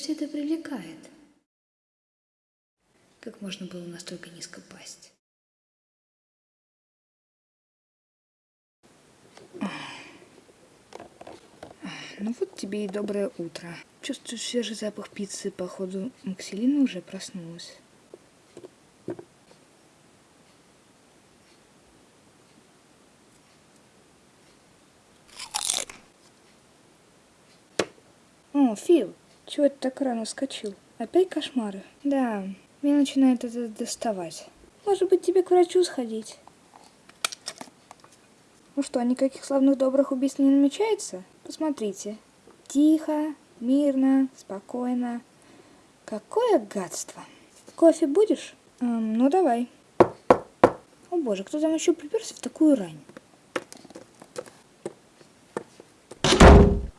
все это привлекает? Как можно было настолько низко пасть? Ну вот тебе и доброе утро. Чувствую свежий запах пиццы, походу Макселина уже проснулась. О, Фил, чего ты так рано вскочил? Опять кошмары? Да, меня начинает это доставать. Может быть, тебе к врачу сходить? Ну что, никаких славных добрых убийств не намечается? Посмотрите. Тихо, мирно, спокойно. Какое гадство. Кофе будешь? Эм, ну, давай. О боже, кто там еще приперся в такую рань?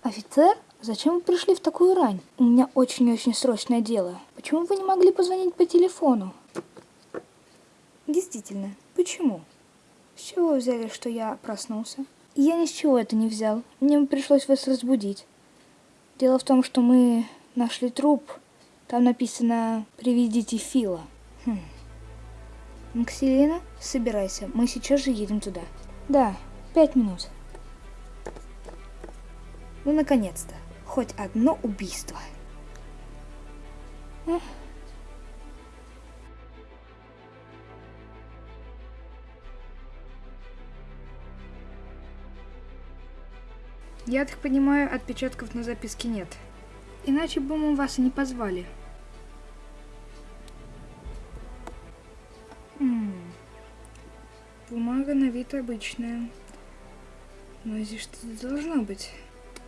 Офицер? Зачем вы пришли в такую рань? У меня очень-очень срочное дело. Почему вы не могли позвонить по телефону? Действительно, почему? С чего вы взяли, что я проснулся? Я ни с чего это не взял. Мне пришлось вас разбудить. Дело в том, что мы нашли труп. Там написано «Приведите Фила». Хм. Максилина, собирайся. Мы сейчас же едем туда. Да, пять минут. Ну, наконец-то хоть одно убийство. Я так понимаю, отпечатков на записке нет. Иначе бы мы вас и не позвали. М -м. Бумага на вид обычная. Но здесь что-то должно быть.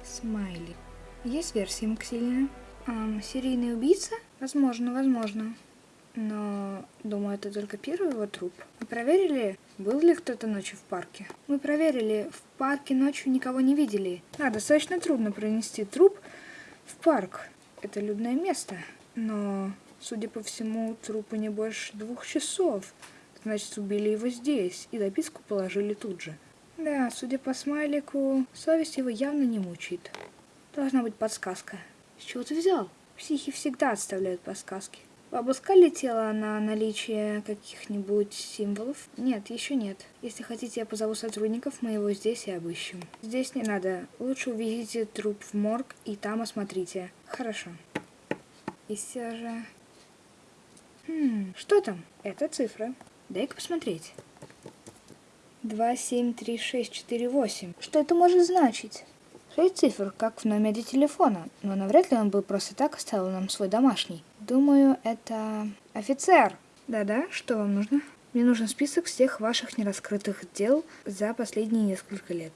Смайли. Есть версия Максилина. Эм, серийный убийца? Возможно, возможно. Но, думаю, это только первый его труп. Мы проверили, был ли кто-то ночью в парке. Мы проверили, в парке ночью никого не видели. Да, достаточно трудно пронести труп в парк. Это людное место. Но, судя по всему, трупу не больше двух часов. Значит, убили его здесь и записку положили тут же. Да, судя по смайлику, совесть его явно не мучает. Должна быть подсказка. С чего ты взял? Психи всегда отставляют подсказки. Обыскали тело на наличие каких-нибудь символов? Нет, еще нет. Если хотите, я позову сотрудников, мы его здесь и обыщем. Здесь не надо. Лучше увезите труп в морг и там осмотрите. Хорошо. И все же... Хм, что там? Это цифра. Дай-ка посмотреть. 2, 7, 3, 6, 4, 8. Что это может значить? Шесть цифр, как в номере телефона, но навряд ли он бы просто так оставил нам свой домашний. Думаю, это... Офицер! Да-да, что вам нужно? Мне нужен список всех ваших нераскрытых дел за последние несколько лет.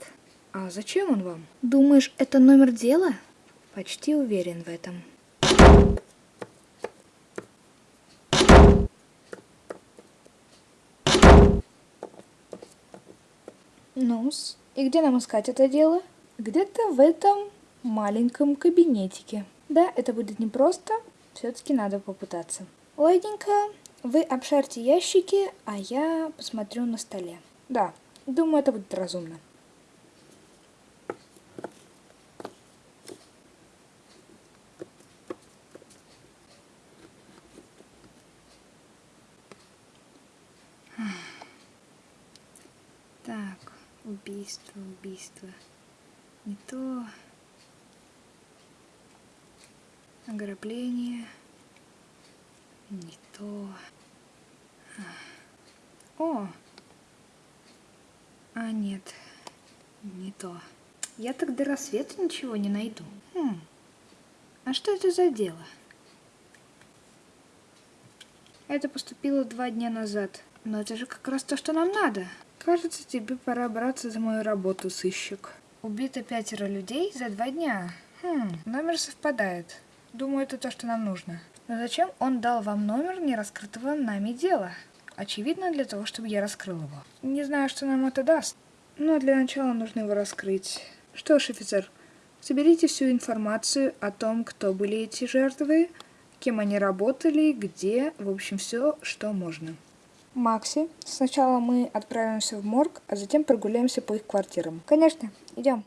А зачем он вам? Думаешь, это номер дела? Почти уверен в этом. ну и где нам искать это дело? Где-то в этом маленьком кабинетике. Да, это будет непросто, все-таки надо попытаться. Ладненько, вы обшарьте ящики, а я посмотрю на столе. Да, думаю, это будет разумно. Так, убийство, убийство не то. Ограбление. Не то. О! А, нет. Не то. Я так до рассвета ничего не найду. Хм. А что это за дело? Это поступило два дня назад. Но это же как раз то, что нам надо. Кажется, тебе пора браться за мою работу, сыщик. Убито пятеро людей за два дня. Хм, номер совпадает. Думаю, это то, что нам нужно. Но зачем он дал вам номер нераскрытого нами дела? Очевидно, для того, чтобы я раскрыл его. Не знаю, что нам это даст. Но для начала нужно его раскрыть. Что ж, офицер, соберите всю информацию о том, кто были эти жертвы, кем они работали, где, в общем, все, что можно. Макси. Сначала мы отправимся в морг, а затем прогуляемся по их квартирам. Конечно, идем.